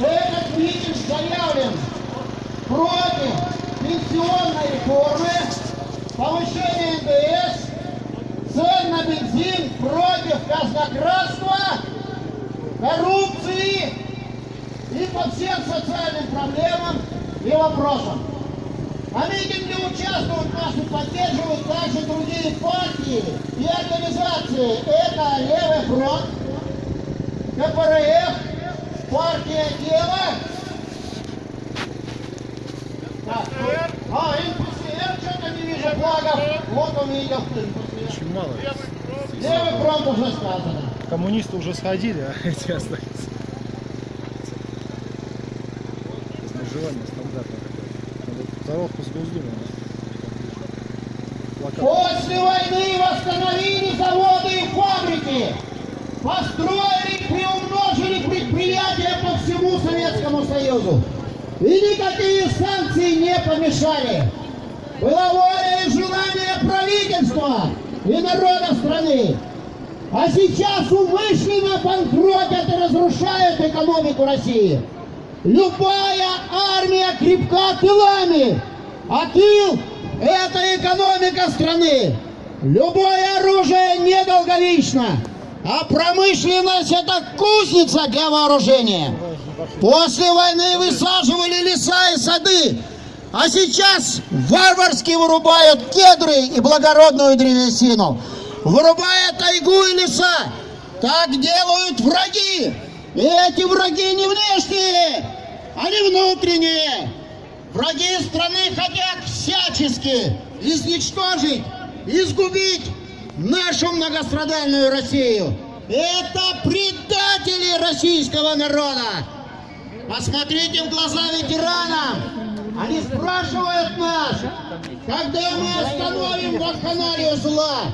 этот митинг заявлен против пенсионной реформы, повышения НДС, цен на бензин, против казнократства, коррупции и по всем социальным проблемам и вопросам. А митинге участвуют нас и поддерживают также другие партии и организации. Это Левый фронт, КПРФ, партия Дело. Так, а, НПСР, что-то не вижу флагов. Вот он видел. Очень мало. Левый фронт уже сказано. Коммунисты уже сходили, а эти остаются. Размежевание стандартное такое. Надо Коробку с Госдумой. Плакат. После войны восстановили заводы и фабрики, построили и приумножили предприятия по всему Советскому Союзу. И никакие санкции не помешали. Была воля и желание правительства и народа страны. А сейчас умышленно банкротят и разрушают экономику России. Любая армия крепка тылами, а тыл – это экономика страны. Любое оружие недолговечно, а промышленность – это кузница для вооружения. После войны высаживали леса и сады, а сейчас варварски вырубают кедры и благородную древесину, вырубая тайгу и леса. Так делают враги. И эти враги не внешние, они внутренние. Враги страны хотят всячески изничтожить, изгубить нашу многострадальную Россию. Это предатели российского народа. Посмотрите в глаза ветеранам. Они спрашивают нас, когда мы остановим вакханалию зла.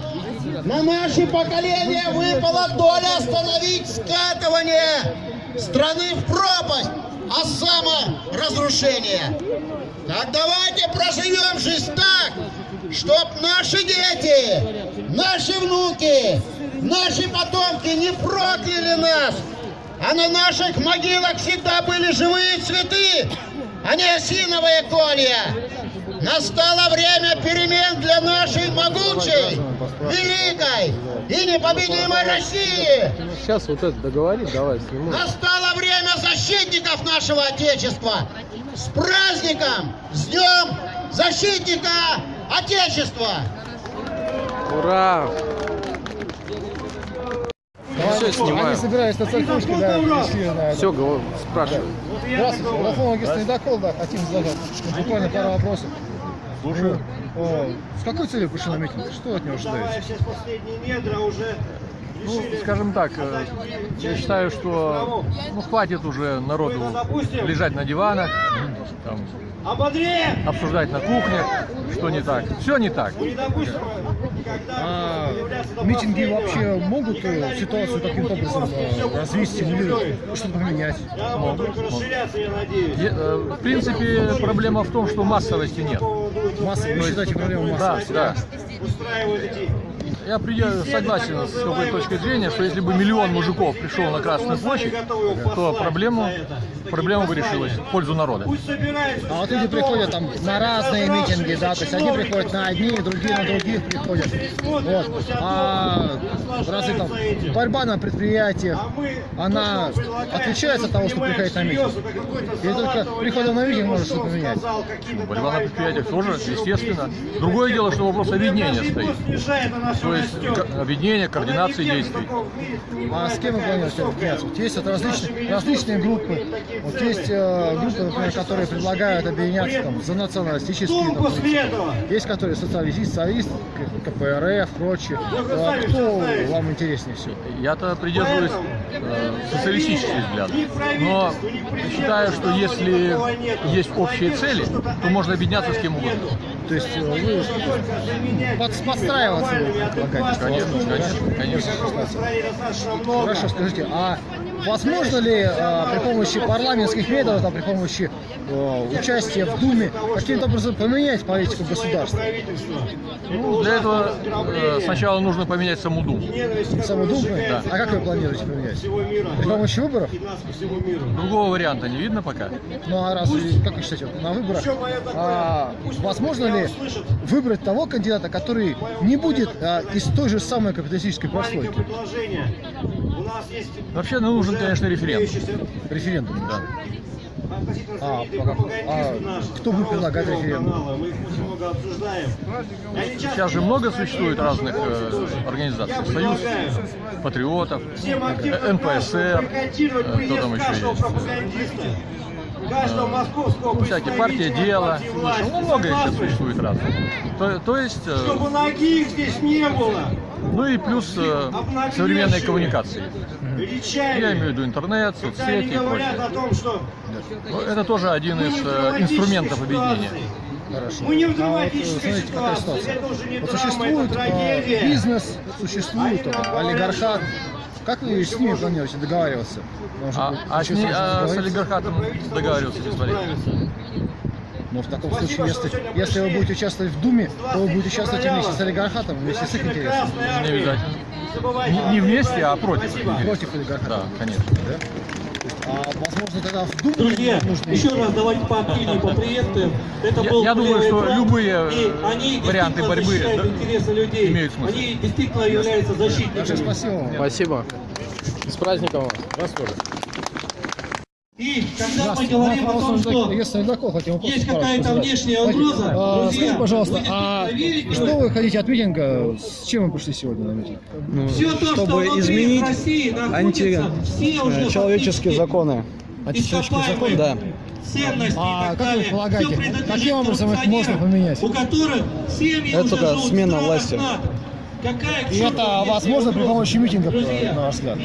На наше поколение выпала доля остановить скатывание страны в пропасть, а саморазрушение. Так давайте проживем жизнь так, чтоб наши дети, наши внуки, наши потомки не прокляли нас, а на наших могилах всегда были живые цветы, а не осиновые колья. Настало время перемен для нашей могучей, великой и непобедимой России. Сейчас вот это договори, давай сниму. Настало время защитников нашего Отечества. С праздником! С Днем Защитника Отечества! Ура! Все Они снимаю. собирались на церковушке, да, пришли. Все, говорю, спрашиваю. Здравствуйте, Рафон Агистович Ледокол, да, хотим задать буквально пару вопросов. Слушаю. С какой целью пришли на митинг? Что от него ожидаете? сейчас последние недра уже Ну, скажем так, э, я считаю, что ну, хватит уже народу лежать на диванах, там! Обсуждать на кухне, что не так. Все не так. А митинги вообще могут э, ситуацию каким-то образом э, развить, стимулировать, что-то поменять? Да. Е- э, В принципе, проблема в том, что массовости нет. Масса, вы считаете проблему Да, массовости? да. Эти Я при- согласен с какой точкой зрения, что если бы миллион мужиков пришел на Красную площадь, то проблему, проблема бы решилась в пользу народа. А вот люди приходят там на разные митинги, да, то есть одни приходят на одни, другие на других приходят. Вот. А разве там борьба на предприятиях, она отличается от того, что приходит на митинг? Или только приходом на митинг может что-то поменять? Борьба на предприятиях тоже, естественно. Другое дело, что вопрос объединения стоит. То есть объединение, координации действий. А с кем вы планируете объединяться? Вот есть вот различные, различные группы. Вот есть э, группы, например, которые предлагают объединяться там, за националистические там? Есть, которые социалист, социалист, КПРФ, прочее. А кто вам интереснее всего? Я-то придерживаюсь социалистических взглядов. Но считаю, что если есть общие цели, то можно объединяться с кем угодно. То есть э, вы под- подстраиваться предлагаете? Конечно, конечно, конечно. Хорошо, скажите, а возможно ли э, при помощи парламентских методов, там, при помощи участие в Думе каким-то образом поменять политику государства? Ну, для этого э, сначала нужно поменять саму Думу. Саму Думу? Да. А как вы планируете поменять? Всего мира. При помощи выборов? Другого варианта не видно пока. Ну а разве, как вы считаете, на выборах а, возможно ли выбрать того кандидата, который не будет а, из той же самой капиталистической прослойки? предложение. У нас есть Вообще ну, нужен, конечно, референдум. Референдум, да. А, а кто будет предлагать референдум? Мы их очень много обсуждаем. Сейчас же много существует разных э, организаций. Союз патриотов, э, НПСР, э, кто там еще есть. московского Ну, всякие партия дела. партии власти. Ну, много сейчас Согласны? существует разных. То, то есть, э, Чтобы ноги здесь не было. Ну и плюс э, современные коммуникации. Я имею в виду интернет, соцсети и говорят о прочее. том, что Ну, Это тоже один из не э, драматической инструментов объединения. Хорошо. Мы не в А вот, драматической смотрите, какая ситуации. ситуация. Это уже не Вот драма, существует это а, трагедия. бизнес, существует а, олигархат. Как вы с ними планируете договариваться? Может А, а с, а с олигархатом договариваться бесполезно. Но в таком Спасибо, случае, если, если вы будете участвовать в Думе, то вы будете участвовать вместе с олигархатом, вместе с их интересами. Не. Не. Не- вместе, а против. Спасибо. Против олигархата. Да, конечно. Да? А возможно тогда в Думу Друзья, нужно еще раз давайте поактивнее поприветствуем. Это Я- был я думаю, что фронт, любые, и э, они варианты борьбы, да, интересы людей. имеют смысл. Они действительно являются защитниками. спасибо вам. Спасибо. С праздником вас. Вас тоже. И когда мы говорим о том, что есть какая-то внешняя угроза, а, друзья, Скажите, пожалуйста, будете а что что- вы хотите от митинга? С чем вы пришли сегодня на митинг? все то, что чтобы внутри изменить России находится, все уже античеловеческие фактически законы. Античеловеческие ископаемые Да. ценности А и так как вы далее. полагаете, Всё принадлежит каким образом их можно поменять? У которых семьи Это уже в смена власти. НАТО. И это возможно при помощи митинга, Друзья, на ваш взгляд?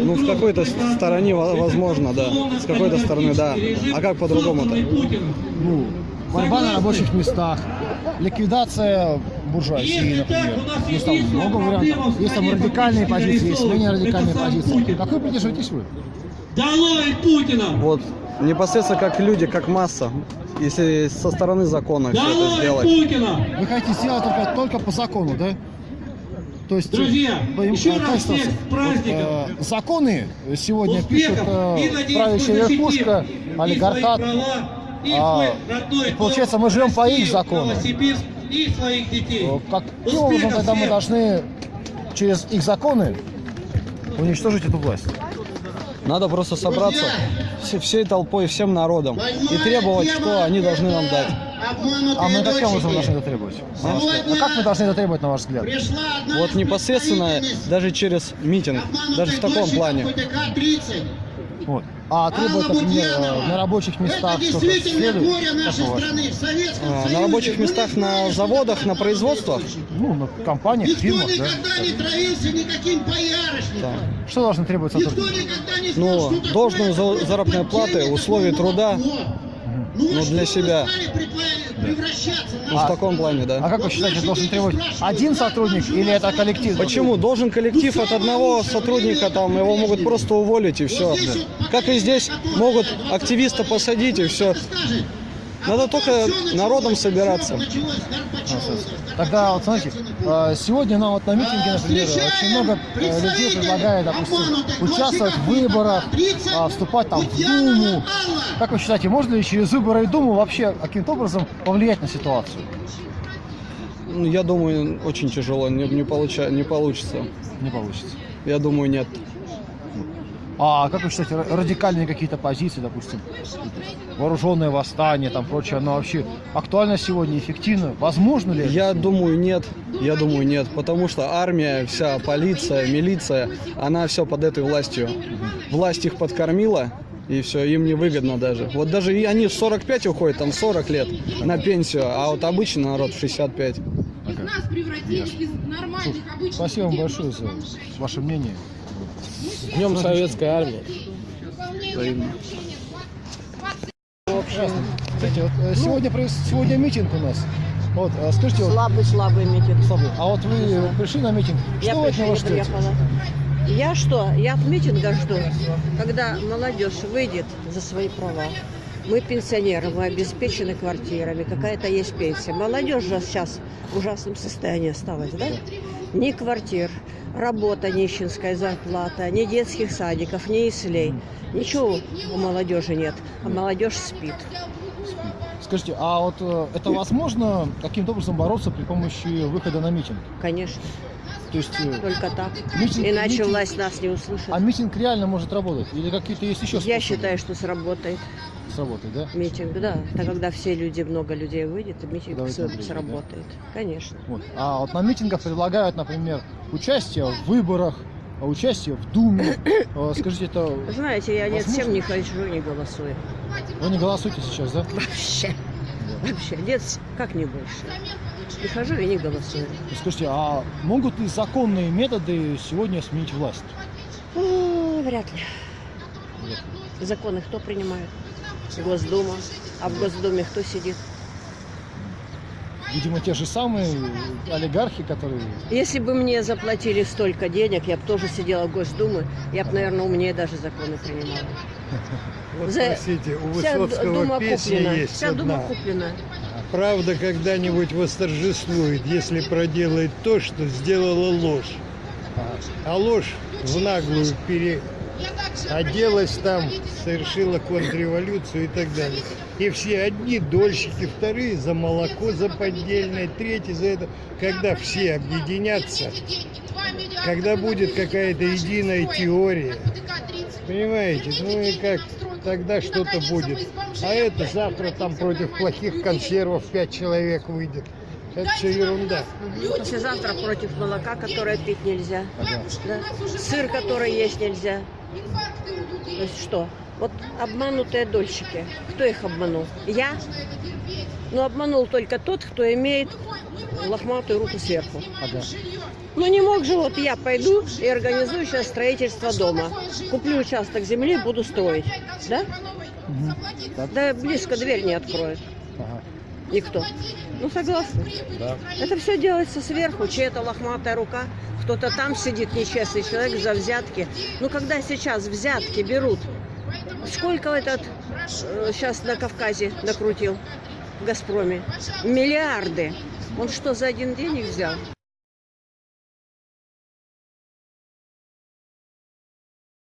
Ну, в угроза какой-то Это возможно, да. С какой-то стороны, да. А как по-другому-то? Ну, борьба на рабочих местах, ликвидация буржуазии, например. Есть там много вариантов. Есть там радикальные позиции, есть менее радикальные позиции. Какой придерживаетесь вы? Долой Путина! Вот непосредственно как люди, как масса, если со стороны закона все это сделать. Путина! Вы хотите сделать только, только по закону, да? То есть, Друзья, э, еще э, раз как всех с праздником. вот, э, законы сегодня Успехов! пишут э, правящая верхушка, олигархат. и А, родной и получается, мы живем по их Россию, законам. И своих детей. Э, Каким образом тогда мы должны через их законы уничтожить эту власть? Надо просто собраться все- всей толпой, всем народом и требовать, что они должны нам дать. А мы каким образом должны это требовать? А как мы должны это требовать, на ваш взгляд? Вот непосредственно даже через митинг, даже в таком плане. Вот. А требовать, например, на рабочих местах Это что-то действительно следует? горе Как нашей страны. В Советском А, Союзе На рабочих местах, на заводах, на производствах? Ну, на компаниях, Никто фирмах, да? никогда не травился никаким боярышником. Что должно требовать Никто никогда не Ну, знал, что такое должную за- такое заработную плату, поддельное условия труда, молоко. ну, а для что себя. Ну, в таком плане, А да. как вы считаете, должен требовать один сотрудник или это коллектив? Почему? Должен коллектив от одного сотрудника, там его могут просто уволить и все. Как и здесь могут активиста посадить и все. А Надо только народом собираться. Тогда вот смотрите, э, сегодня на вот на митинге, например, очень много э, людей предлагает, допустим, участвовать в выборах, а, вступать там в Думу. Как вы считаете, можно ли через выборы и Думу вообще каким-то образом повлиять на ситуацию? Ну, Я думаю, очень тяжело, не, не, получа- не получится. Не получится. Я думаю, нет. А как вы считаете, ра- радикальные какие-то позиции, допустим, вооруженное восстание, там прочее, оно вообще актуально сегодня, эффективно? Возможно ли? это? Я думаю, нет. Я думаю, нет. Потому что армия, вся полиция, милиция, она все под этой властью. Власть их подкормила, и все, им не выгодно даже. Вот даже и они в 45 уходят, там 40 лет на пенсию, а вот обычный народ в 65. Из нас превратили из нормальных обычных Спасибо вам большое за ваше мнение. Днем Советской Армии. Кстати, вот, э, сегодня, сегодня митинг у нас. Вот, э, скажите, вот, Слабый-слабый митинг. слабый, а вот вы пришли на митинг, Я что вы от него не ждете? приехала. Я что? Я от митинга жду, когда молодежь выйдет за свои права. Мы пенсионеры, мы обеспечены квартирами, какая-то есть пенсия. Молодежь же сейчас в ужасном состоянии осталась, да? Ни квартир, работа нищенская, зарплата, ни детских садиков, ни ислей. Ничего у молодежи нет, а молодежь спит. Скажите, а вот э, это возможно каким-то образом бороться при помощи выхода на митинг? Конечно, То есть, э, только так. Митинг- Иначе митинг- власть нас не услышит. а митинг реально может работать? Или какие-то есть еще Я способы считаю, что сработает сработать, да? митинг, да. Это когда все люди, много людей выйдет, и митинг Давайте с- наблюдать, да? сработает. Конечно. Вот. А вот на митингах предлагают, например, участие в выборах, а участие в Думе. Э, Скажите, это Знаете, я ни Возможно. всем не хожу, не голосую. вы не голосуете сейчас, да? Вообще. Вообще. Нет, как не больше. Не хожу и не голосую. Скажите, а могут ли законные методы сегодня сменить власть? Вряд ли. Законы кто принимает? Госдума. А в Госдуме кто сидит? Видимо, те же самые олигархи, которые... Если бы мне заплатили столько денег, я бы тоже сидела в Госдуме, я бы, наверное, умнее даже законы принимала. Вот За- спросите, у Вся Высоцкого дума песня куплена. есть Вся дума одна. куплена. Правда когда-нибудь восторжествует, если проделает то, что сделала ложь. А ложь в наглую переоделась там, совершила контрреволюцию и так далее. И все одни дольщики, вторые за молоко, за поддельное, третьи за это. Когда все объединятся, когда будет какая-то единая теория, понимаете, ну и как тогда что-то будет. А это завтра там против плохих консервов пять человек выйдет. Это все ерунда. Послезавтра против молока, которое пить нельзя. Да. Сыр, который есть нельзя. То есть что? Вот обманутые дольщики. Кто их обманул? Я? Ну, обманул только тот, кто имеет лохматую руку сверху. Ну, не мог же вот я пойду и организую сейчас строительство дома. Куплю участок земли, буду строить. Да? Да близко дверь не откроет. Ага. Никто. Ну, согласны? Да. Это все делается сверху, чья-то лохматая рука, кто-то там сидит, нечестный человек за взятки. Ну, когда сейчас взятки берут, сколько этот сейчас на Кавказе накрутил в Газпроме? Миллиарды. Он что, за один день их взял?